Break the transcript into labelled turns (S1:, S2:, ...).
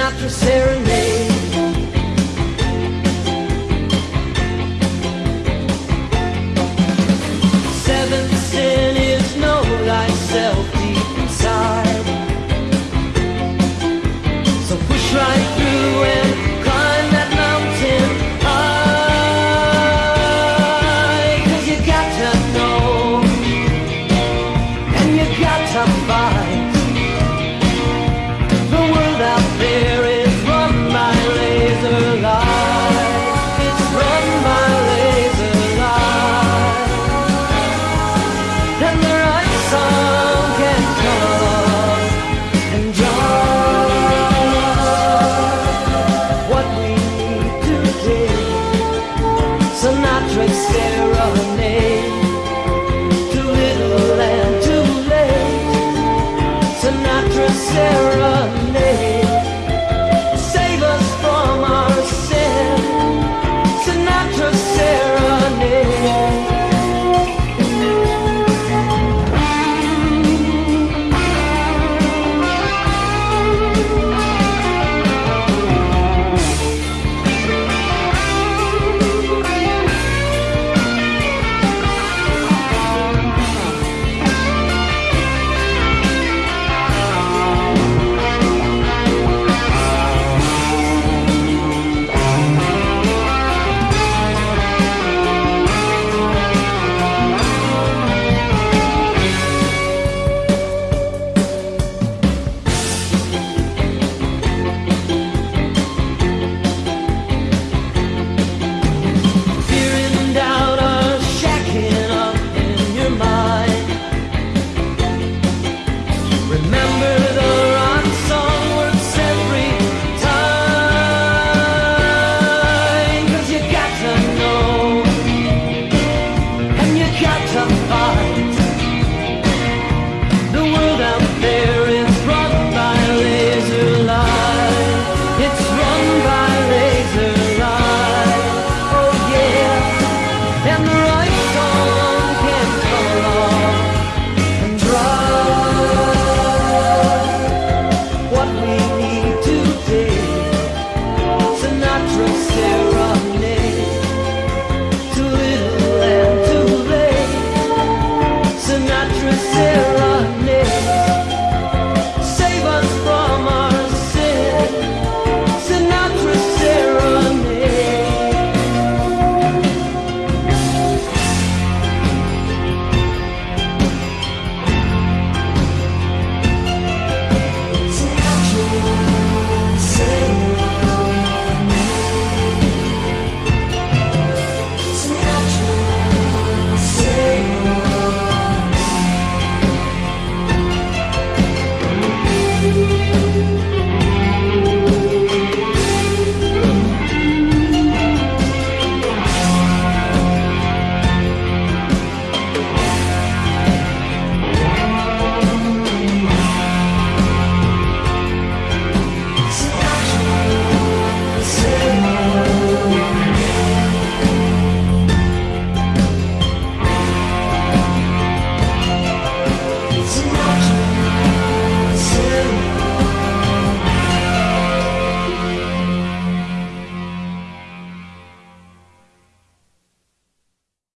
S1: not for serenade.